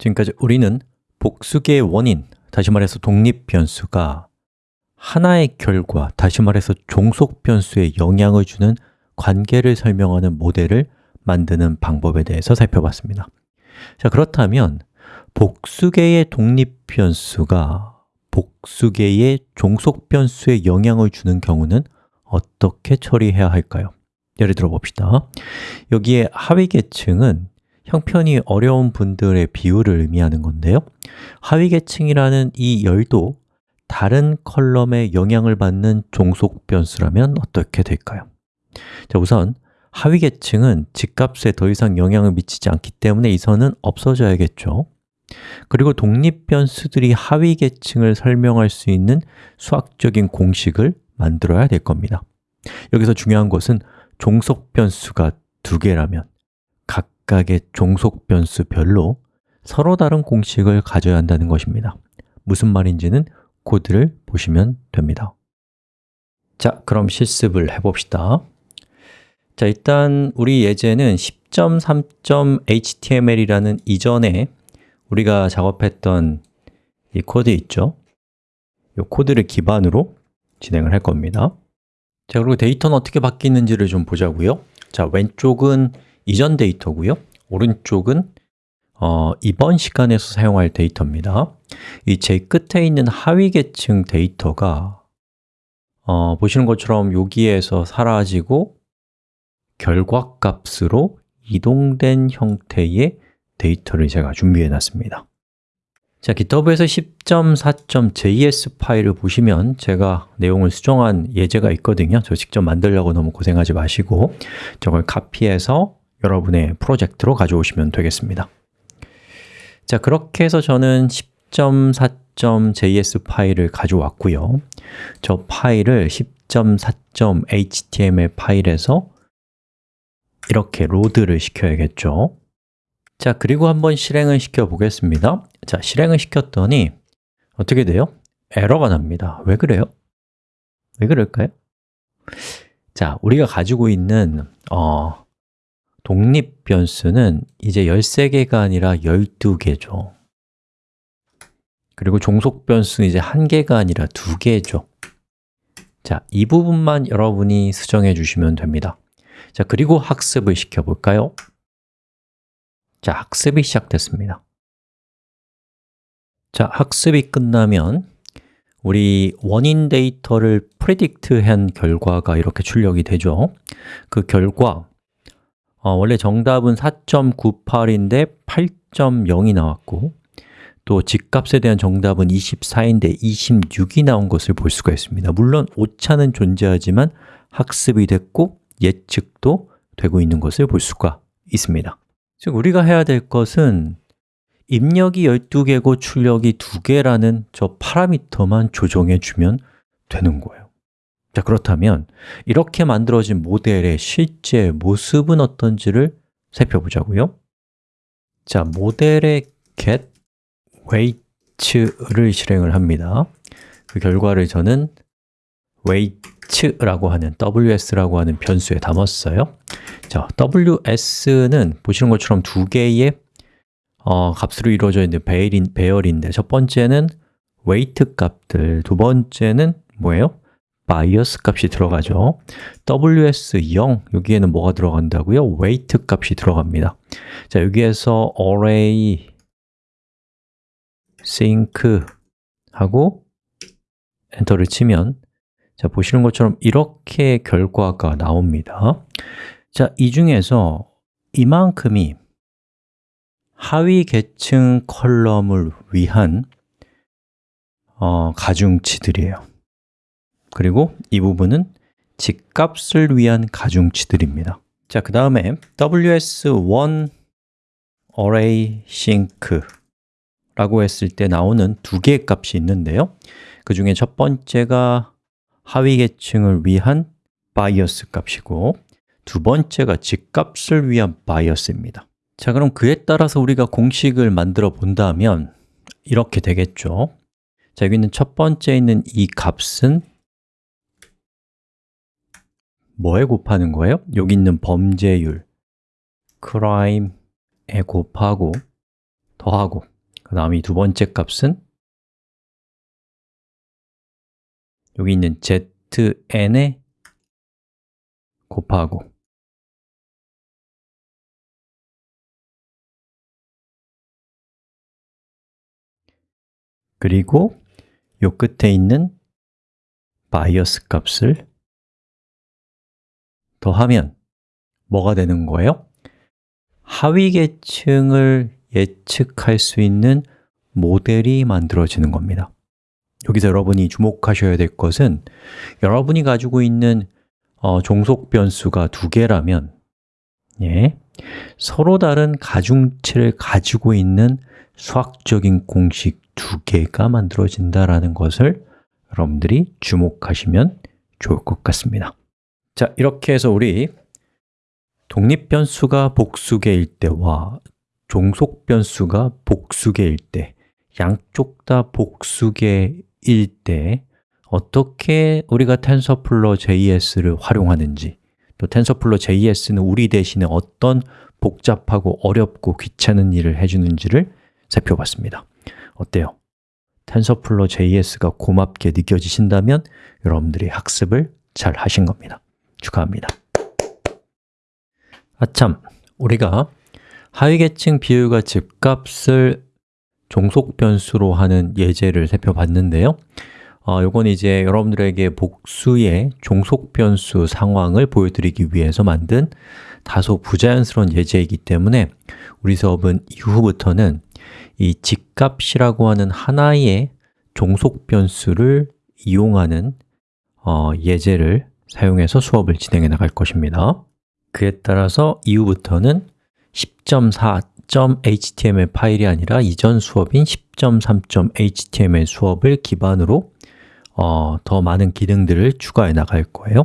지금까지 우리는 복수계의 원인, 다시 말해서 독립 변수가 하나의 결과, 다시 말해서 종속 변수에 영향을 주는 관계를 설명하는 모델을 만드는 방법에 대해서 살펴봤습니다 자, 그렇다면 복수계의 독립 변수가 복수계의 종속 변수에 영향을 주는 경우는 어떻게 처리해야 할까요? 예를 들어 봅시다 여기에 하위 계층은 형편이 어려운 분들의 비율을 의미하는 건데요. 하위 계층이라는 이 열도 다른 컬럼에 영향을 받는 종속 변수라면 어떻게 될까요? 자, 우선 하위 계층은 집값에 더 이상 영향을 미치지 않기 때문에 이 선은 없어져야겠죠. 그리고 독립 변수들이 하위 계층을 설명할 수 있는 수학적인 공식을 만들어야 될 겁니다. 여기서 중요한 것은 종속 변수가 두 개라면 각각의 종속 변수별로 서로 다른 공식을 가져야 한다는 것입니다. 무슨 말인지는 코드를 보시면 됩니다. 자, 그럼 실습을 해봅시다. 자, 일단 우리 예제는 10.3.html이라는 이전에 우리가 작업했던 이 코드 있죠? 이 코드를 기반으로 진행을 할 겁니다. 자, 그리고 데이터는 어떻게 바뀌는지를 좀 보자고요. 자, 왼쪽은 이전 데이터고요. 오른쪽은 어, 이번 시간에서 사용할 데이터입니다. 이 제일 끝에 있는 하위 계층 데이터가 어, 보시는 것처럼 여기에서 사라지고 결과값으로 이동된 형태의 데이터를 제가 준비해 놨습니다. 자, GitHub에서 10.4.js 파일을 보시면 제가 내용을 수정한 예제가 있거든요. 저 직접 만들려고 너무 고생하지 마시고 저걸 카피해서 여러분의 프로젝트로 가져오시면 되겠습니다 자, 그렇게 해서 저는 10.4.js 파일을 가져왔고요 저 파일을 10.4.html 파일에서 이렇게 로드를 시켜야겠죠 자, 그리고 한번 실행을 시켜 보겠습니다 자, 실행을 시켰더니 어떻게 돼요? 에러가 납니다 왜 그래요? 왜 그럴까요? 자, 우리가 가지고 있는 어, 독립 변수는 이제 13개가 아니라 12개죠. 그리고 종속 변수는 이제 1개가 아니라 2개죠. 자, 이 부분만 여러분이 수정해 주시면 됩니다. 자, 그리고 학습을 시켜볼까요? 자, 학습이 시작됐습니다. 자, 학습이 끝나면 우리 원인 데이터를 프레딕트한 결과가 이렇게 출력이 되죠. 그 결과 어, 원래 정답은 4.98인데 8.0이 나왔고 또 집값에 대한 정답은 24인데 26이 나온 것을 볼 수가 있습니다. 물론 오차는 존재하지만 학습이 됐고 예측도 되고 있는 것을 볼 수가 있습니다. 즉 우리가 해야 될 것은 입력이 12개고 출력이 2개라는 저 파라미터만 조정해 주면 되는 거예요 자, 그렇다면 이렇게 만들어진 모델의 실제 모습은 어떤지를 살펴보자고요. 자, 모델의 get weight를 실행을 합니다. 그 결과를 저는 weight라고 하는 ws라고 하는 변수에 담았어요. 자, ws는 보시는 것처럼 두 개의 어, 값으로 이루어져 있는 배열인, 배열인데 첫 번째는 weight 값들, 두 번째는 뭐예요? Bias 값이 들어가죠. ws0, 여기에는 뭐가 들어간다고요? weight 값이 들어갑니다. 자, 여기에서 array sync 하고 엔터를 치면 자, 보시는 것처럼 이렇게 결과가 나옵니다. 자, 이 중에서 이만큼이 하위 계층 컬럼을 위한 어, 가중치들이에요 그리고 이 부분은 집값을 위한 가중치들입니다. 자, 그 다음에 ws1 array sync 라고 했을 때 나오는 두 개의 값이 있는데요. 그 중에 첫 번째가 하위 계층을 위한 bias 값이고 두 번째가 집값을 위한 bias입니다. 자, 그럼 그에 따라서 우리가 공식을 만들어 본다면 이렇게 되겠죠. 자, 여기 있는 첫 번째 있는 이 값은 뭐에 곱하는 거예요? 여기 있는 범죄율. crime에 곱하고 더하고. 그 다음 이 두 번째 값은 여기 있는 zn에 곱하고. 그리고 요 끝에 있는 바이어스 값을 더하면 뭐가 되는 거예요? 하위 계층을 예측할 수 있는 모델이 만들어지는 겁니다 여기서 여러분이 주목하셔야 될 것은 여러분이 가지고 있는 어, 종속 변수가 두 개라면 예, 서로 다른 가중치를 가지고 있는 수학적인 공식 두 개가 만들어진다는 것을 여러분들이 주목하시면 좋을 것 같습니다 자, 이렇게 해서 우리 독립 변수가 복수 개일 때와 종속 변수가 복수 개일 때 양쪽 다 복수 개일 때 어떻게 우리가 TensorFlow JS를 활용하는지 또 TensorFlow JS는 우리 대신에 어떤 복잡하고 어렵고 귀찮은 일을 해주는지를 살펴봤습니다 어때요? 텐서플로 JS가 고맙게 느껴지신다면 여러분들이 학습을 잘 하신 겁니다 축하합니다. 아참, 우리가 하위계층 비율과 집값을 종속 변수로 하는 예제를 살펴봤는데요. 어, 이건 이제 여러분들에게 복수의 종속 변수 상황을 보여드리기 위해서 만든 다소 부자연스러운 예제이기 때문에 우리 수업은 이후부터는 이 집값이라고 하는 하나의 종속 변수를 이용하는 어, 예제를 사용해서 수업을 진행해 나갈 것입니다. 그에 따라서 이후부터는 10.4.html 파일이 아니라 이전 수업인 10.3.html 수업을 기반으로 어, 더 많은 기능들을 추가해 나갈 거예요